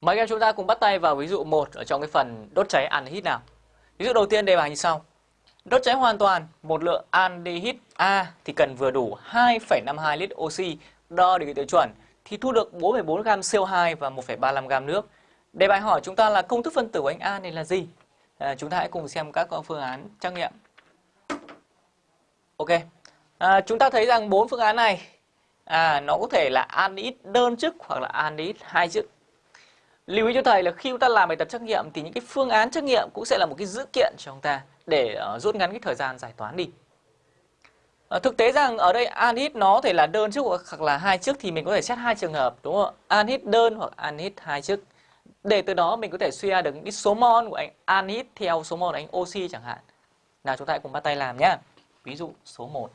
Mời các em chúng ta cùng bắt tay vào ví dụ 1 ở trong cái phần đốt cháy aldehyde nào. Ví dụ đầu tiên đề bài như sau. Đốt cháy hoàn toàn một lượng aldehyde A thì cần vừa đủ 2,52 lít oxy đo được tiêu chuẩn thì thu được 4,4 gam CO2 và 1,35 gam nước. Đề bài hỏi chúng ta là công thức phân tử của anh A này là gì? À, chúng ta hãy cùng xem các phương án trắc nghiệm. Ok. À, chúng ta thấy rằng bốn phương án này à, nó có thể là aldehyde đơn chức hoặc là aldehyde hai chức lưu ý cho thầy là khi chúng ta làm bài tập trắc nghiệm thì những cái phương án trắc nghiệm cũng sẽ là một cái dữ kiện cho chúng ta để uh, rút ngắn cái thời gian giải toán đi. Uh, thực tế rằng ở đây anhit nó thể là đơn trước hoặc là hai trước thì mình có thể xét hai trường hợp đúng không? Anhit đơn hoặc anhit hai trước Để từ đó mình có thể suy ra được cái số mol của anh anhit theo số mol của anh oxy chẳng hạn. Nào chúng ta hãy cùng bắt tay làm nhé. Ví dụ số 1.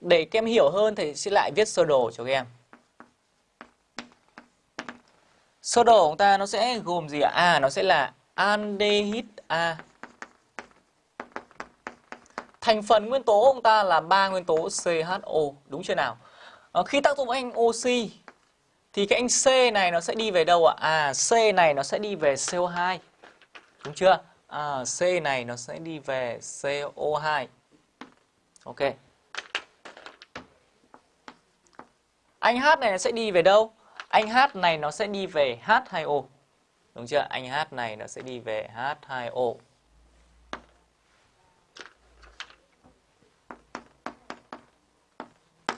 Để các em hiểu hơn thì sẽ lại viết sơ đồ cho các em. Sơ đồ của chúng ta nó sẽ gồm gì ạ? À, nó sẽ là aldehyde A. Thành phần nguyên tố của chúng ta là ba nguyên tố CHO, đúng chưa nào? À, khi tác dụng anh oxy thì cái anh C này nó sẽ đi về đâu ạ? À, C này nó sẽ đi về CO2. Đúng chưa? À, C này nó sẽ đi về CO2. Ok. Anh H này sẽ đi về đâu? Anh H này nó sẽ đi về H2O. Đúng chưa? Anh H này nó sẽ đi về H2O.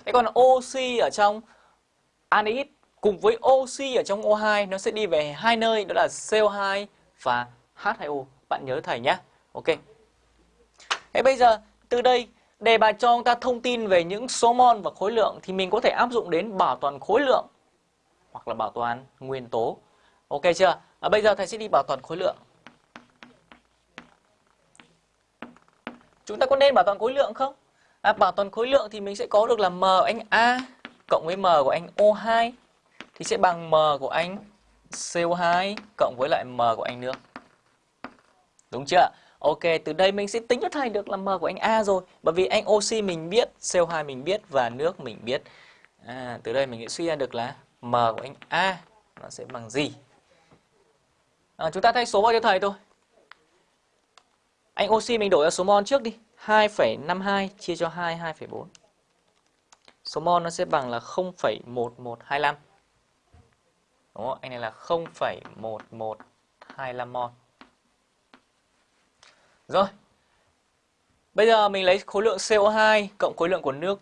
Thế còn oxy ở trong anhydride cùng với oxy ở trong O2 nó sẽ đi về hai nơi, đó là CO2 và H2O. Bạn nhớ thầy nhé. Ok. Thế bây giờ, từ đây Đề bài cho chúng ta thông tin về những số mol và khối lượng thì mình có thể áp dụng đến bảo toàn khối lượng hoặc là bảo toàn nguyên tố. Ok chưa? À, bây giờ thầy sẽ đi bảo toàn khối lượng. Chúng ta có nên bảo toàn khối lượng không? À, bảo toàn khối lượng thì mình sẽ có được là M của anh A cộng với M của anh O2 thì sẽ bằng M của anh CO2 cộng với lại M của anh nước. Đúng chưa? Ok, từ đây mình sẽ tính cho thầy được là M của anh A rồi. Bởi vì anh oxy mình biết, CO2 mình biết và nước mình biết. À, từ đây mình sẽ suy ra được là M của anh A nó sẽ bằng gì. À, chúng ta thay số vào cho thầy thôi. Anh oxy mình đổi ra số mol trước đi. 2,52 chia cho 2, 2,4. Số mol nó sẽ bằng là 0,1125. Đúng không? Anh này là 0,1125 mol. Rồi. Bây giờ mình lấy khối lượng CO2 cộng khối lượng của nước